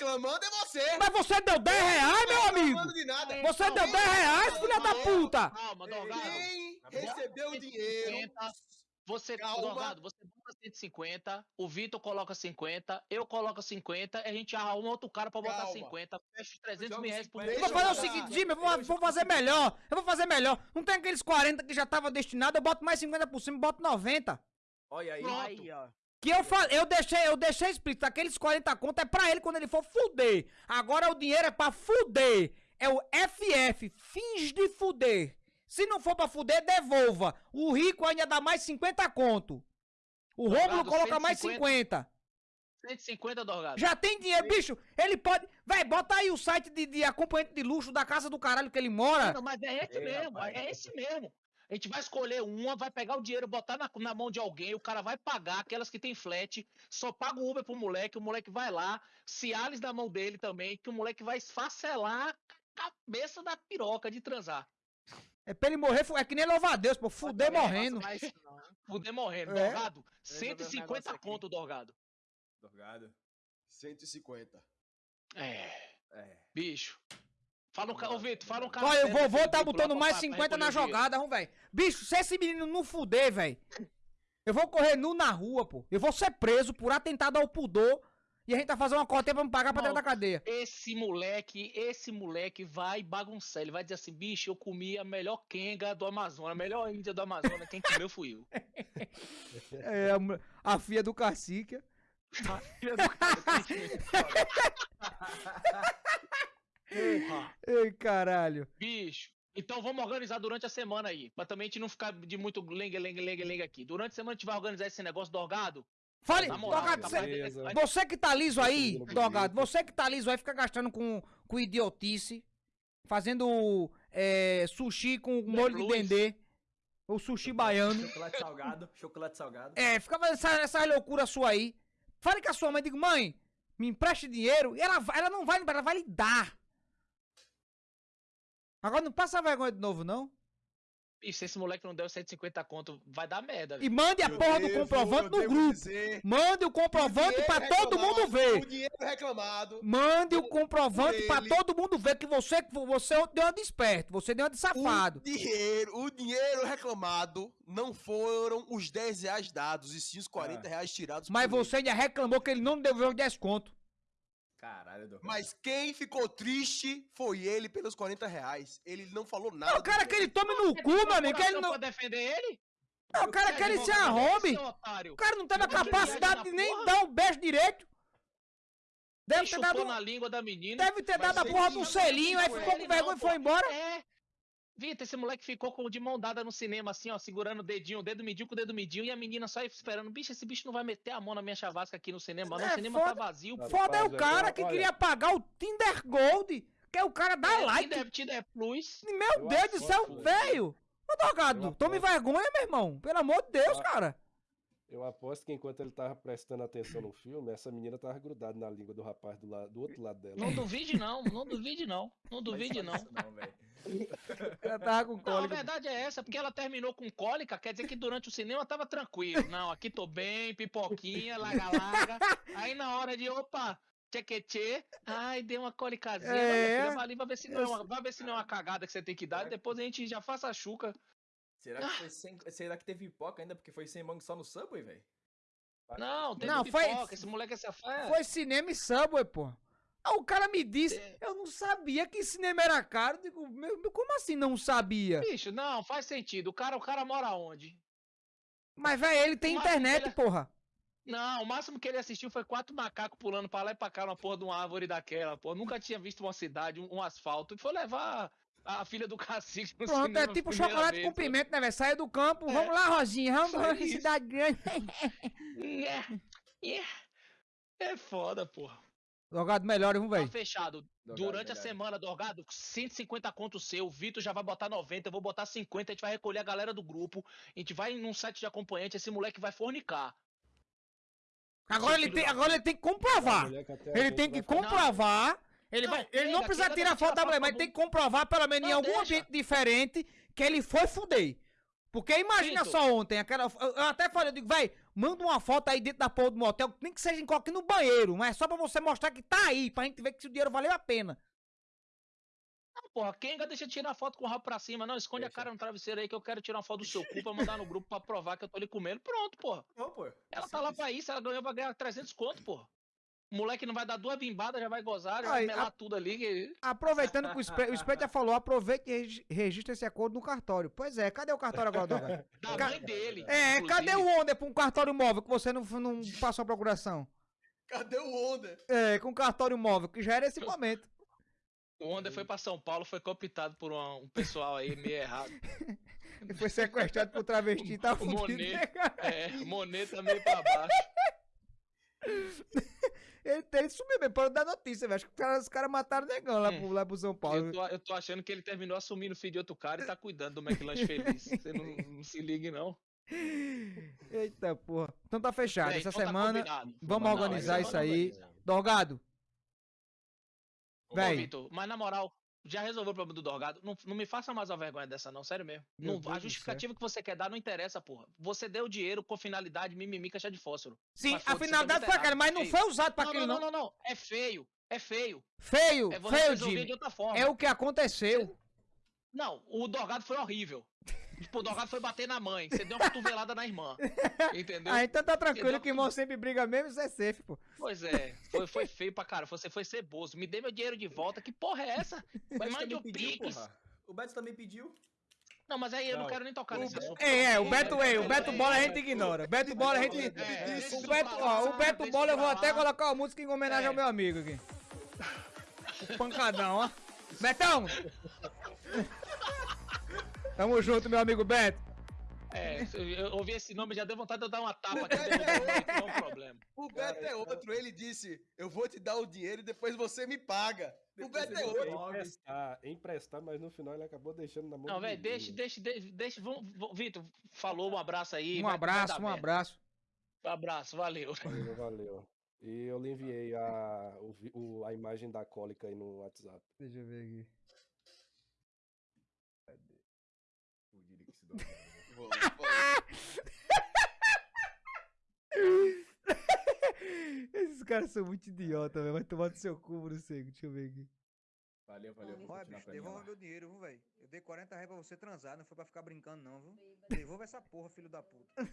reclamando é você. Mas você deu 10 reais, meu amigo? reclamando de nada. Você deu 10 reais, filha da puta! Calma, Dorgado. Quem recebeu o dinheiro... 150, Você, Calma. Dorgado, você bota 150, o Vitor coloca 50, eu coloco 50, a gente arruma outro cara pra botar Calma. 50, fecha os 300 Joga mil reais por 50. mês. Eu vou fazer o seguinte. Jimmy, eu vou, vou fazer melhor. Eu vou fazer melhor. Não tem aqueles 40 que já tava destinado, eu boto mais 50 por cima e boto 90. Olha aí. Pronto. Aí, ó. Que eu falei, eu deixei, eu deixei explícito, aqueles 40 conto é pra ele quando ele for fuder. Agora o dinheiro é pra fuder. É o FF, fins de fuder. Se não for pra fuder, devolva. O rico ainda dá mais 50 conto. O Rômulo coloca mais 150. 50. 150, Dorgado. Já tem dinheiro, bicho. Ele pode. Véi, bota aí o site de, de acompanhante de luxo da casa do caralho que ele mora. Não, mas é esse Ei, mesmo, rapaz. é esse mesmo. A gente vai escolher uma, vai pegar o dinheiro, botar na, na mão de alguém, o cara vai pagar, aquelas que tem flat, só paga o Uber pro moleque, o moleque vai lá, Cialis na mão dele também, que o moleque vai esfacelar a cabeça da piroca de transar. É pra ele morrer, é que nem louvar a Deus, pô. Fuder morrendo. Mas não. Fuder morrendo. É? Dorgado, Resolveu um 150 negócio aqui. conto, Dorgado. Dorgado. 150. É, É. bicho. Fala um ô Vitor, fala um cara. Olha, o vovô tá botando mais pra 50 na jogada, vamos, velho. Bicho, se esse menino não fuder, velho, eu vou correr nu na rua, pô. Eu vou ser preso por atentado ao pudor e a gente vai fazer uma coteia pra me pagar pra dentro da cadeia. Esse moleque, esse moleque vai bagunçar. Ele vai dizer assim, bicho, eu comi a melhor quenga do Amazonas, a melhor índia do Amazonas. Quem comeu fui eu. É, a, a filha do cacique. Filha do cara, Porra, Ei, caralho. bicho. Então vamos organizar durante a semana aí. Pra também a gente não ficar de muito lengue, lengue, lengue, lengue aqui. Durante a semana a gente vai organizar esse negócio do orgado. Fale, moral, Dogado, capaz cê- de- Beleza. vai- você que tá liso aí. Dogado, você que tá liso aí, fica gastando com, com idiotice, fazendo é, sushi com molho de dendê, ou sushi baiano. Chocolate salgado. Chocolate salgado. É, fica fazendo essa, essa loucura sua aí. Fale com a sua mãe, digo, mãe, me empreste dinheiro. E ela, vai- ela não vai, ela vai lhe dar. Agora não passa vergonha de novo, não. E se esse moleque não der os 150 conto, vai dar merda. E mande a Eu porra do devo- comprovante eu no grupo. dizer Mande o comprovante pra todo mundo ver. O dinheiro reclamado. Mande o comprovante pra ele. todo mundo ver que você, que você deu uma de esperto, você deu uma de safado. O dinheiro, o dinheiro reclamado não foram os 10 reais dados, e sim os 40 reais tirados Mas por ele. você ainda reclamou que ele não devolveu o desconto. Caralho, Dorgado. Mas quem ficou triste foi ele pelos 40 reais. Ele não falou nada. Não, o cara do que ele tome no cu, meu amigo, que ele não... pra defender ele? Não, o cara Você que ele se arrombe. O cara não teve a capacidade de nem porra? dar um beijo direito. Deve ter dado, na língua da menina. deve ter dado a porra de um não selinho, aí ficou com vergonha e foi embora. É. Vitor, esse moleque ficou com de mão dada no cinema, assim, ó, segurando o dedinho, o dedo midinho com o dedo midinho, e a menina só esperando. Bicho, esse bicho não vai meter a mão na minha chavasca aqui no cinema, não. É, o cinema foda- tá vazio. Foda é o Rapaz, cara que olha- queria pagar o Tinder Gold, que é o cara da É, like. Tinder, Tinder Plus. Meu Eu Deus do céu, velho. Ô, Dogado, tome vergonha, meu irmão. Pelo amor de Deus, Ah. cara. Eu aposto que enquanto ele tava prestando atenção no filme, essa menina tava grudada na língua do rapaz do, lado, do outro lado dela. Não duvide, não. Não duvide, não. Não duvide, não. Não. Ela tava com Não, a cólica. verdade é essa, porque ela terminou com cólica, quer dizer que durante o cinema tava tranquilo. Não, aqui tô bem, pipoquinha, laga-laga. Aí na hora de, opa, tchequetê, ai, deu uma cólicazinha. É. É. Filha, vai ali, vai ver, se não é uma, vai ver se não é uma cagada que você tem que dar, depois a gente já faça a chuca. Será que, foi sem... Será que teve pipoca ainda? Porque foi sem mangue só no Subway, velho? Não, tem Não, foi- pipoca, esse moleque é safado. Foi cinema e Subway, pô. Ah, o cara me disse, É. eu não sabia que cinema era caro. Digo, meu, meu, como assim não sabia? Bicho, não, faz sentido. O cara, o cara mora onde? Mas, velho, ele tem internet, ele- porra. Não, o máximo que ele assistiu foi quatro macacos pulando pra lá e pra cá na porra de uma árvore daquela, pô. Nunca tinha visto uma cidade, um, um asfalto. E foi levar a filha do cacique no Pronto, cinema é tipo chocolate vez, com pimenta, né, velho? Sai do campo, É. vamos lá, Rosinha, vamos isso. cidade grande. Yeah, yeah. É foda, porra. Jogado melhor, vamos, Tá velho. fechado. Dorgado, Durante a verdade. semana, Dorgado, 150 conto seu, o Vitor já vai botar 90, eu vou botar 50, a gente vai recolher a galera do grupo, a gente vai num site de acompanhante, esse moleque vai fornicar. Agora ele, tem, agora ele tem que comprovar. A Ele tem que comprovar. Ele, Não, vai, ele não precisa tirar vai foto da tirar mulher, mas tem que comprovar, pelo menos em Não, algum deixa. ambiente diferente, que ele foi fuder. Porque imagina Pinto. só ontem, aquela. Eu, até falei, eu digo, véi, manda uma foto aí dentro da porra do motel, nem que seja em qualquer no banheiro, mas é só pra você mostrar que tá aí, pra gente ver que o dinheiro valeu a pena. Ah, porra, quem ainda deixa de tirar foto com o rabo pra cima? Não, esconde a Deixa. cara no travesseiro aí que eu quero tirar uma foto do seu cu pra mandar no grupo pra provar que eu tô ali comendo. Pronto, porra. Não, pô. Ela tá lá pra isso, ela ganhou pra ganhar 300 conto, porra. O moleque não vai dar duas bimbadas, já vai gozar, já Aí, vai melar tudo ali. que- Aproveitando que o Spray, o já falou, aproveite e regi- registre esse acordo no cartório. Pois é, cadê o cartório agora, Dorgado? Da Ca- mãe dele. É, inclusive. cadê o Onda pra um cartório móvel que você não, não passou a procuração? Cadê o Onda? É, com cartório móvel, que já era esse momento. O Honda foi pra São Paulo, foi cooptado por uma- um pessoal aí meio errado. Ele foi sequestrado por travesti e tá fudido, Monet. né? É, Monet também pra baixo. Ele, ele sumiu mesmo, parou da notícia, velho. Acho que os caras cara mataram o negão lá, pro, lá pro São Paulo. Eu tô, eu tô achando que ele terminou assumindo o filho de outro cara e tá cuidando do McLanche Feliz. Você não, não se ligue, não. Eita, porra. Então tá fechado. Essa então tá semana, combinado. vamos Não, organizar essa isso semana aí. organizamos. Dorgado, Ô, Véi. Mas na moral, já resolveu o problema do Dorgado? Não, não me faça mais uma vergonha dessa, não, sério mesmo. Não- a justificativa que você quer dar não interessa, porra. Você deu dinheiro com finalidade mimimi caixa de fósforo. sim, Mas a finalidade foi aquela, mas não foi usado pra Não, aquilo, não, não. não, não. É feio. É feio. Feio, É feio, Jimmy. de outra forma. É o que aconteceu. Não, o Dorgado foi horrível. Tipo, o Dorgado foi bater na mãe. Você deu uma cotovelada na irmã. Entendeu? Ah, então tá tranquilo que irmão sempre briga mesmo, isso é safe, pô. Pois é, foi, foi feio pra cara. Você foi ceboso. Me dê meu dinheiro de volta. Que porra é essa? O Vai Beto mais de também um pediu, Pix. O Beto também pediu. Não, mas aí eu não Não. quero nem tocar nesse assunto. É, é, o Beto, é, é, o Beto Bola a gente ignora. Beto Bola a gente. É, O Beto, ó, o Beto Bola eu vou até colocar uma música em homenagem É. ao meu amigo aqui. O pancadão, ó. Betão! Tamo junto, meu amigo Beto. É, eu ouvi esse nome já deu vontade de eu dar uma tapa aqui não é um problema. O Beto é outro. Ele disse: Eu vou te dar o dinheiro e depois você me paga. O Beto é outro. Emprestar, emprestar, mas no final ele acabou deixando na mão Não, velho, deixa, deixa, deixa, deixa. Vamos, vamos- Vitor, falou, um abraço aí. Um abraço, um merda. abraço. Um abraço, valeu. Valeu, valeu. E eu lhe enviei a, o- a imagem da cólica aí no WhatsApp. Deixa eu ver aqui. Vou- Esses caras são muito idiota, velho. Vai tomar no seu cu, Bruno Seco. Deixa eu ver aqui. Valeu, valeu. vou Olha, bicho, devolva meu dinheiro, viu, velho? Eu dei 40 reais pra você transar, não foi pra ficar brincando, não, viu? Devolva essa porra, filho da puta.